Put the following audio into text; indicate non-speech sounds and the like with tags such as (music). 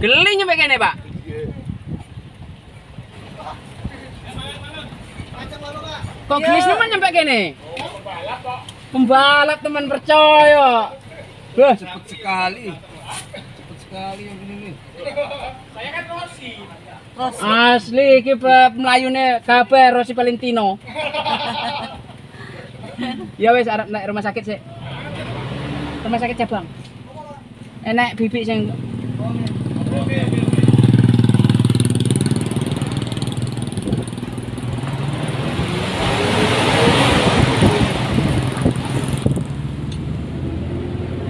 Geli nyampe kene, Pak. Kok gelis iya. nyampe nyampe kene? Pembalap Pak. Pembalap teman percaya. Wah, cepet sekali. Cepet sekali yang ini nih. Saya kan Rosi. Asli iki mlayune kabeh Rosi Valentino. (laughs) ya wes arep naik rumah sakit sih. Rumah sakit cabang. Enek bibik sing